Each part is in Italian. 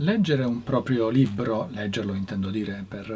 Leggere un proprio libro, leggerlo intendo dire per,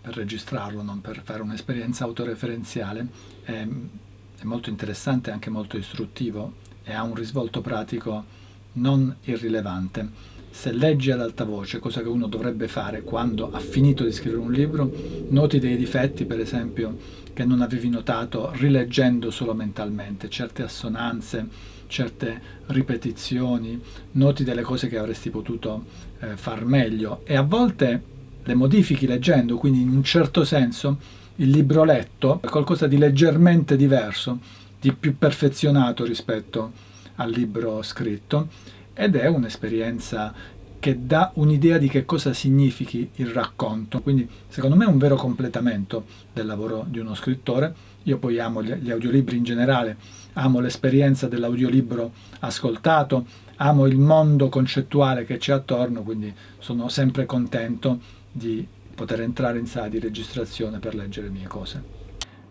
per registrarlo, non per fare un'esperienza autoreferenziale, è, è molto interessante e anche molto istruttivo e ha un risvolto pratico non irrilevante. Se leggi ad alta voce, cosa che uno dovrebbe fare quando ha finito di scrivere un libro, noti dei difetti, per esempio, che non avevi notato rileggendo solo mentalmente, certe assonanze, certe ripetizioni, noti delle cose che avresti potuto eh, far meglio. E a volte le modifichi leggendo, quindi in un certo senso il libro letto è qualcosa di leggermente diverso, di più perfezionato rispetto al libro scritto ed è un'esperienza che dà un'idea di che cosa significhi il racconto. Quindi secondo me è un vero completamento del lavoro di uno scrittore. Io poi amo gli audiolibri in generale, amo l'esperienza dell'audiolibro ascoltato, amo il mondo concettuale che c'è attorno, quindi sono sempre contento di poter entrare in sala di registrazione per leggere le mie cose.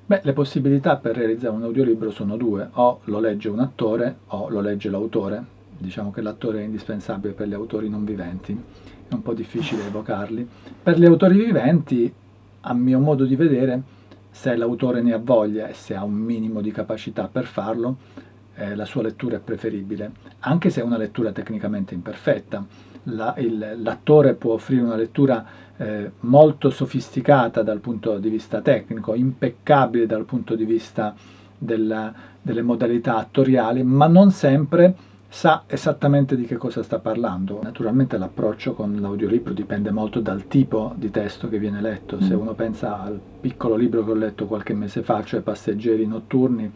Beh, le possibilità per realizzare un audiolibro sono due, o lo legge un attore o lo legge l'autore, diciamo che l'attore è indispensabile per gli autori non viventi, è un po' difficile evocarli. Per gli autori viventi, a mio modo di vedere, se l'autore ne ha voglia e se ha un minimo di capacità per farlo, eh, la sua lettura è preferibile, anche se è una lettura tecnicamente imperfetta. L'attore la, può offrire una lettura eh, molto sofisticata dal punto di vista tecnico, impeccabile dal punto di vista della, delle modalità attoriali, ma non sempre sa esattamente di che cosa sta parlando. Naturalmente l'approccio con l'audiolibro dipende molto dal tipo di testo che viene letto. Se mm. uno pensa al piccolo libro che ho letto qualche mese fa, cioè Passeggeri notturni,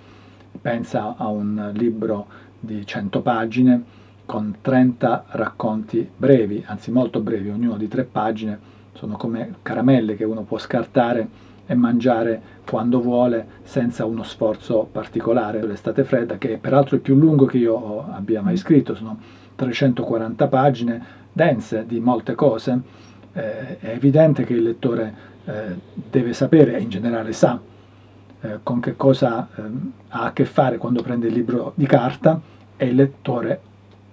pensa a un libro di 100 pagine con 30 racconti brevi, anzi molto brevi, ognuno di 3 pagine, sono come caramelle che uno può scartare e mangiare quando vuole senza uno sforzo particolare. L'estate fredda, che peraltro è più lungo che io abbia mai scritto, sono 340 pagine dense di molte cose, eh, è evidente che il lettore eh, deve sapere, e in generale sa, eh, con che cosa ehm, ha a che fare quando prende il libro di carta e il lettore,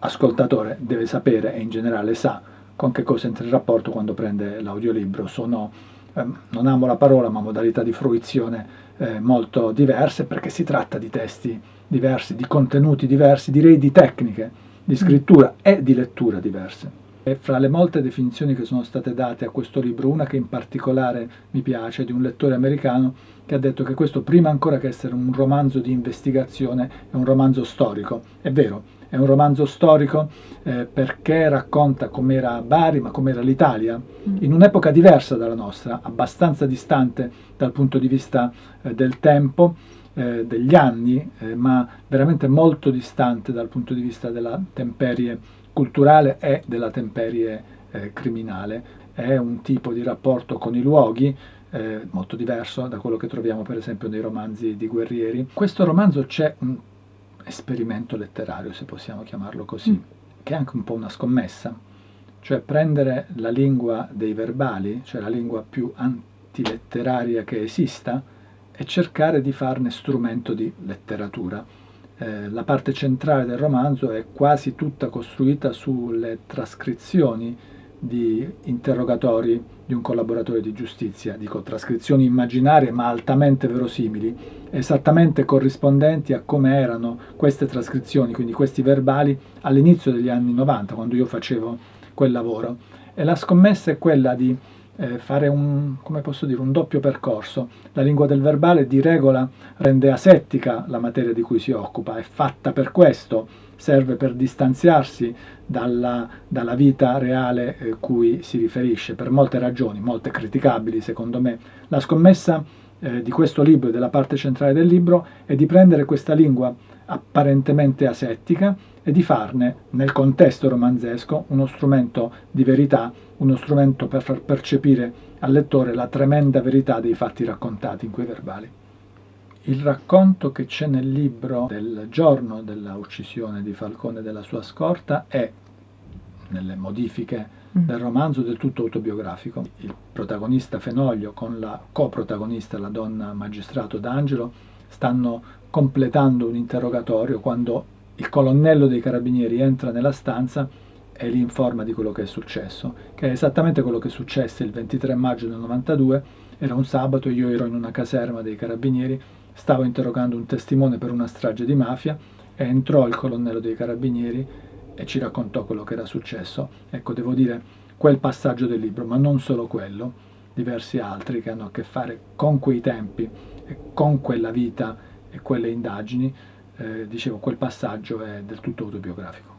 ascoltatore, deve sapere e in generale sa con che cosa entra in rapporto quando prende l'audiolibro. Sono eh, non amo la parola, ma modalità di fruizione eh, molto diverse, perché si tratta di testi diversi, di contenuti diversi, direi di tecniche di scrittura e di lettura diverse. E fra le molte definizioni che sono state date a questo libro, una che in particolare mi piace, di un lettore americano, che ha detto che questo, prima ancora che essere un romanzo di investigazione, è un romanzo storico. È vero, è un romanzo storico eh, perché racconta com'era Bari, ma com'era l'Italia, mm. in un'epoca diversa dalla nostra, abbastanza distante dal punto di vista eh, del tempo, eh, degli anni, eh, ma veramente molto distante dal punto di vista della temperie culturale e della temperie eh, criminale. È un tipo di rapporto con i luoghi eh, molto diverso da quello che troviamo per esempio nei romanzi di guerrieri. Questo romanzo c'è un esperimento letterario, se possiamo chiamarlo così, mm. che è anche un po' una scommessa, cioè prendere la lingua dei verbali, cioè la lingua più antiletteraria che esista, e cercare di farne strumento di letteratura. Eh, la parte centrale del romanzo è quasi tutta costruita sulle trascrizioni di interrogatori di un collaboratore di giustizia, dico trascrizioni immaginarie ma altamente verosimili, esattamente corrispondenti a come erano queste trascrizioni, quindi questi verbali, all'inizio degli anni 90, quando io facevo quel lavoro. E la scommessa è quella di eh, fare un, dire, un doppio percorso. La lingua del verbale di regola rende asettica la materia di cui si occupa, è fatta per questo, serve per distanziarsi dalla, dalla vita reale eh, cui si riferisce, per molte ragioni, molte criticabili secondo me. La scommessa eh, di questo libro e della parte centrale del libro è di prendere questa lingua apparentemente asettica e di farne, nel contesto romanzesco, uno strumento di verità, uno strumento per far percepire al lettore la tremenda verità dei fatti raccontati in quei verbali. Il racconto che c'è nel libro del giorno della uccisione di Falcone e della sua scorta è, nelle modifiche mm. del romanzo, del tutto autobiografico. Il protagonista Fenoglio con la coprotagonista, la donna magistrato D'Angelo, stanno completando un interrogatorio quando il colonnello dei carabinieri entra nella stanza e li informa di quello che è successo, che è esattamente quello che successe il 23 maggio del 92, era un sabato, io ero in una caserma dei carabinieri, stavo interrogando un testimone per una strage di mafia e entrò il colonnello dei carabinieri e ci raccontò quello che era successo. Ecco, devo dire, quel passaggio del libro, ma non solo quello, diversi altri che hanno a che fare con quei tempi e con quella vita e quelle indagini, eh, dicevo, quel passaggio è del tutto autobiografico.